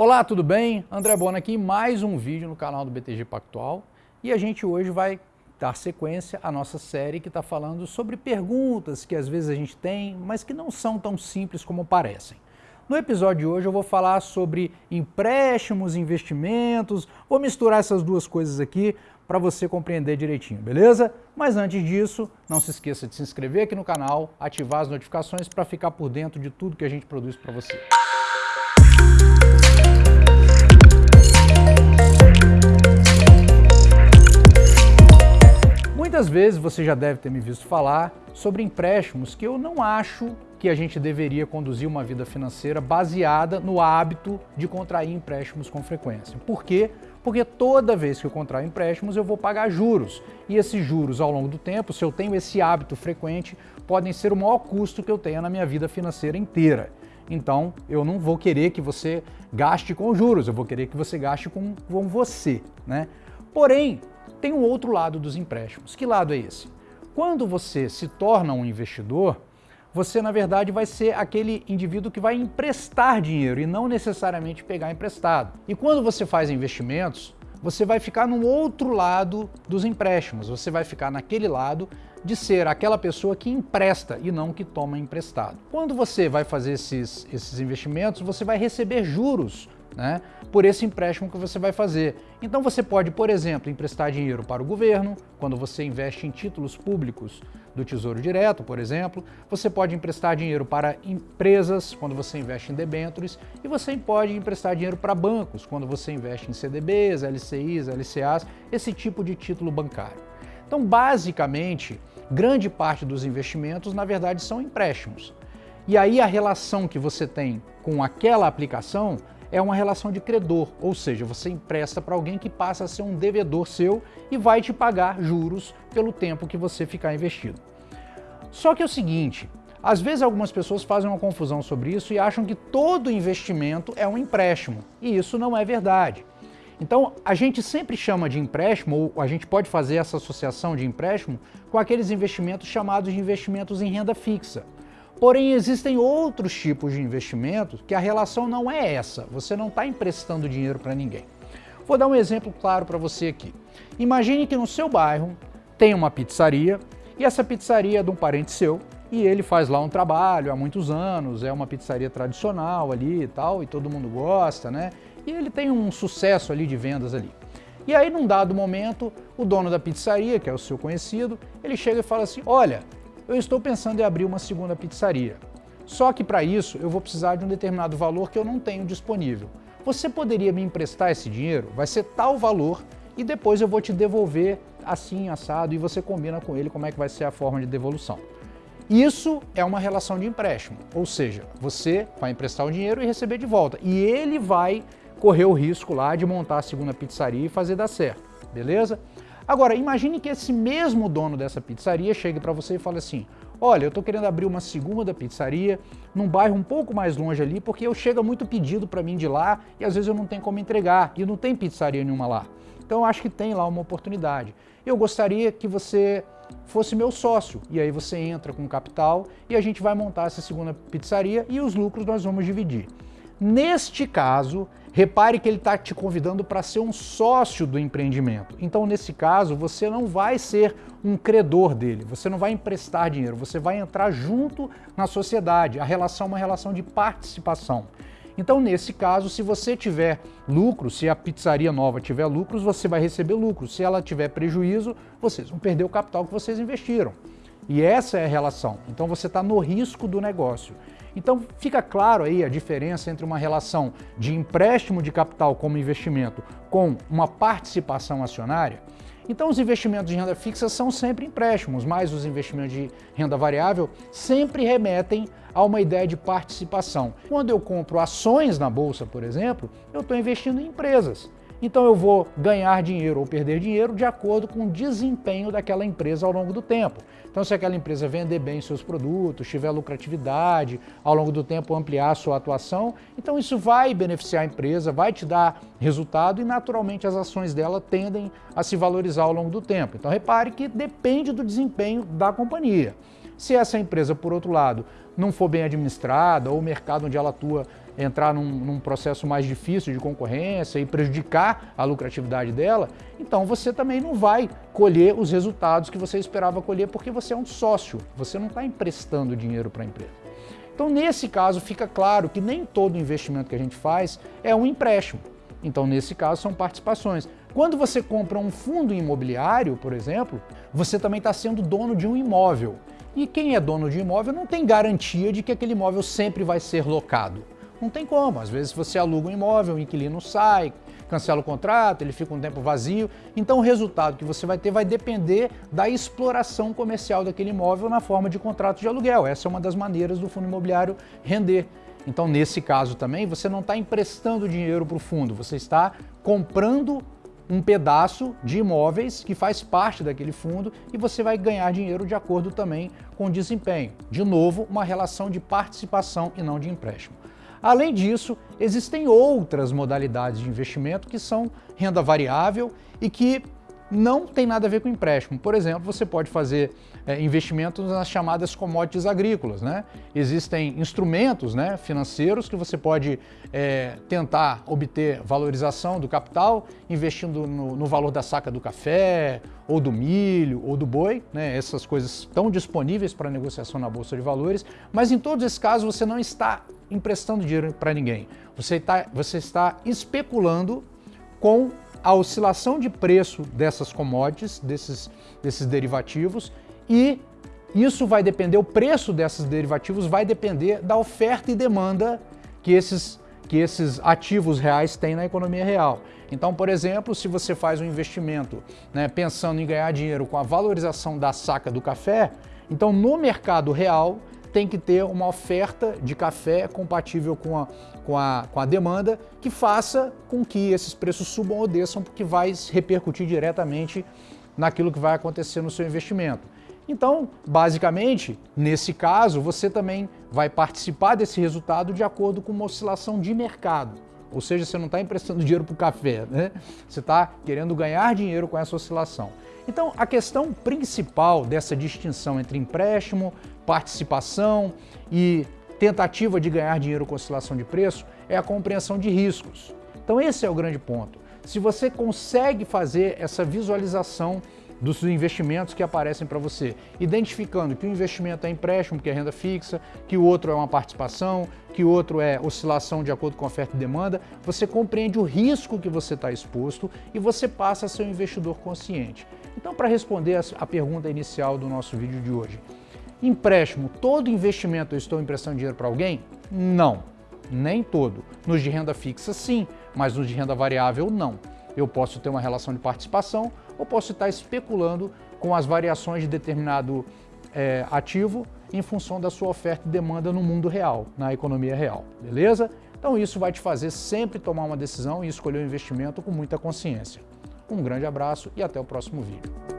Olá, tudo bem? André Bona aqui, mais um vídeo no canal do BTG Pactual e a gente hoje vai dar sequência à nossa série que está falando sobre perguntas que às vezes a gente tem, mas que não são tão simples como parecem. No episódio de hoje eu vou falar sobre empréstimos, investimentos, vou misturar essas duas coisas aqui para você compreender direitinho, beleza? Mas antes disso, não se esqueça de se inscrever aqui no canal, ativar as notificações para ficar por dentro de tudo que a gente produz para você. Vezes você já deve ter me visto falar sobre empréstimos que eu não acho que a gente deveria conduzir uma vida financeira baseada no hábito de contrair empréstimos com frequência. Por quê? Porque toda vez que eu contraio empréstimos eu vou pagar juros. E esses juros ao longo do tempo, se eu tenho esse hábito frequente, podem ser o maior custo que eu tenha na minha vida financeira inteira. Então, eu não vou querer que você gaste com juros, eu vou querer que você gaste com, com você. Né? Porém, tem um outro lado dos empréstimos. Que lado é esse? Quando você se torna um investidor, você na verdade vai ser aquele indivíduo que vai emprestar dinheiro e não necessariamente pegar emprestado. E quando você faz investimentos, você vai ficar no outro lado dos empréstimos, você vai ficar naquele lado de ser aquela pessoa que empresta e não que toma emprestado. Quando você vai fazer esses, esses investimentos, você vai receber juros né, por esse empréstimo que você vai fazer. Então você pode, por exemplo, emprestar dinheiro para o governo, quando você investe em títulos públicos do Tesouro Direto, por exemplo. Você pode emprestar dinheiro para empresas, quando você investe em debêntures. E você pode emprestar dinheiro para bancos, quando você investe em CDBs, LCIs, LCAs, esse tipo de título bancário. Então, basicamente, grande parte dos investimentos, na verdade, são empréstimos. E aí a relação que você tem com aquela aplicação é uma relação de credor, ou seja, você empresta para alguém que passa a ser um devedor seu e vai te pagar juros pelo tempo que você ficar investido. Só que é o seguinte, às vezes algumas pessoas fazem uma confusão sobre isso e acham que todo investimento é um empréstimo, e isso não é verdade. Então, a gente sempre chama de empréstimo, ou a gente pode fazer essa associação de empréstimo com aqueles investimentos chamados de investimentos em renda fixa. Porém, existem outros tipos de investimentos que a relação não é essa. Você não está emprestando dinheiro para ninguém. Vou dar um exemplo claro para você aqui. Imagine que no seu bairro tem uma pizzaria e essa pizzaria é de um parente seu e ele faz lá um trabalho há muitos anos, é uma pizzaria tradicional ali e tal, e todo mundo gosta, né? E ele tem um sucesso ali de vendas ali. E aí, num dado momento, o dono da pizzaria, que é o seu conhecido, ele chega e fala assim, olha, eu estou pensando em abrir uma segunda pizzaria. Só que para isso eu vou precisar de um determinado valor que eu não tenho disponível. Você poderia me emprestar esse dinheiro? Vai ser tal valor e depois eu vou te devolver assim, assado, e você combina com ele como é que vai ser a forma de devolução. Isso é uma relação de empréstimo, ou seja, você vai emprestar o dinheiro e receber de volta. E ele vai correr o risco lá de montar a segunda pizzaria e fazer dar certo, beleza? Agora, imagine que esse mesmo dono dessa pizzaria chegue para você e fale assim, olha, eu estou querendo abrir uma segunda pizzaria num bairro um pouco mais longe ali, porque eu chega muito pedido para mim de lá e às vezes eu não tenho como entregar e não tem pizzaria nenhuma lá. Então eu acho que tem lá uma oportunidade. Eu gostaria que você fosse meu sócio, e aí você entra com capital e a gente vai montar essa segunda pizzaria e os lucros nós vamos dividir. Neste caso, repare que ele está te convidando para ser um sócio do empreendimento. Então, nesse caso, você não vai ser um credor dele, você não vai emprestar dinheiro, você vai entrar junto na sociedade. A relação é uma relação de participação. Então, nesse caso, se você tiver lucro, se a pizzaria nova tiver lucros, você vai receber lucro. Se ela tiver prejuízo, vocês vão perder o capital que vocês investiram. E essa é a relação. Então, você está no risco do negócio. Então fica claro aí a diferença entre uma relação de empréstimo de capital como investimento com uma participação acionária. Então os investimentos de renda fixa são sempre empréstimos, mas os investimentos de renda variável sempre remetem a uma ideia de participação. Quando eu compro ações na bolsa, por exemplo, eu estou investindo em empresas. Então eu vou ganhar dinheiro ou perder dinheiro de acordo com o desempenho daquela empresa ao longo do tempo. Então se aquela empresa vender bem seus produtos, tiver lucratividade, ao longo do tempo ampliar sua atuação, então isso vai beneficiar a empresa, vai te dar resultado e naturalmente as ações dela tendem a se valorizar ao longo do tempo. Então repare que depende do desempenho da companhia. Se essa empresa, por outro lado, não for bem administrada ou o mercado onde ela atua entrar num, num, processo mais difícil de concorrência e prejudicar a lucratividade dela, então você também não vai colher os resultados que você esperava colher porque você é um sócio, você não está emprestando dinheiro para a empresa. Então, nesse caso, fica claro que nem todo investimento que a gente faz é um empréstimo. Então, nesse caso, são participações. Quando você compra um fundo imobiliário, por exemplo, você também está sendo dono de um imóvel. E quem é dono de imóvel não tem garantia de que aquele imóvel sempre vai ser locado. Não tem como. Às vezes você aluga um imóvel, o inquilino sai, cancela o contrato, ele fica um tempo vazio. Então o resultado que você vai ter vai depender da exploração comercial daquele imóvel na forma de contrato de aluguel. Essa é uma das maneiras do fundo imobiliário render. Então, nesse caso também, você não está emprestando dinheiro para o fundo, você está comprando um pedaço de imóveis que faz parte daquele fundo e você vai ganhar dinheiro de acordo também com o desempenho. De novo, uma relação de participação e não de empréstimo. Além disso, existem outras modalidades de investimento que são renda variável e que não tem nada a ver com empréstimo. Por exemplo, você pode fazer é, investimentos nas chamadas commodities agrícolas. Né? Existem instrumentos né, financeiros que você pode é, tentar obter valorização do capital investindo no, no, valor da saca do café, ou do milho, ou do boi. Né? Essas coisas estão disponíveis para negociação na Bolsa de Valores, mas em todos esses casos você não está emprestando dinheiro para ninguém. Você, tá, você está especulando com a oscilação de preço dessas commodities, desses, desses derivativos, e isso vai depender, o preço desses derivativos vai depender da oferta e demanda que esses, que esses ativos reais têm na economia real. Então, por exemplo, se você faz um investimento né, pensando em ganhar dinheiro com a valorização da saca do café, então no mercado real tem que ter uma oferta de café compatível com a, com a, com a demanda que faça com que esses preços subam ou desçam, porque vai repercutir diretamente naquilo que vai acontecer no seu investimento. Então, basicamente, nesse caso, você também vai participar desse resultado de acordo com uma oscilação de mercado. Ou seja, você não está emprestando dinheiro para o café, né? Você está querendo ganhar dinheiro com essa oscilação. Então, a questão principal dessa distinção entre empréstimo, participação e tentativa de ganhar dinheiro com oscilação de preço é a compreensão de riscos. Então, esse é o grande ponto. Se você consegue fazer essa visualização dos investimentos que aparecem para você, identificando que o investimento é empréstimo, que é renda fixa, que o outro é uma participação, que o outro é oscilação de acordo com oferta e demanda, você compreende o risco que você está exposto e você passa a ser um investidor consciente. Então, para responder a pergunta inicial do nosso vídeo de hoje, empréstimo, todo investimento eu estou emprestando dinheiro para alguém? Não, nem todo. Nos de renda fixa, sim, mas nos de renda variável, não. Eu posso ter uma relação de participação ou posso estar especulando com as variações de determinado é, ativo em função da sua oferta e demanda no mundo real, na economia real, beleza? Então isso vai te fazer sempre tomar uma decisão e escolher o um investimento com muita consciência. Um grande abraço e até o próximo vídeo.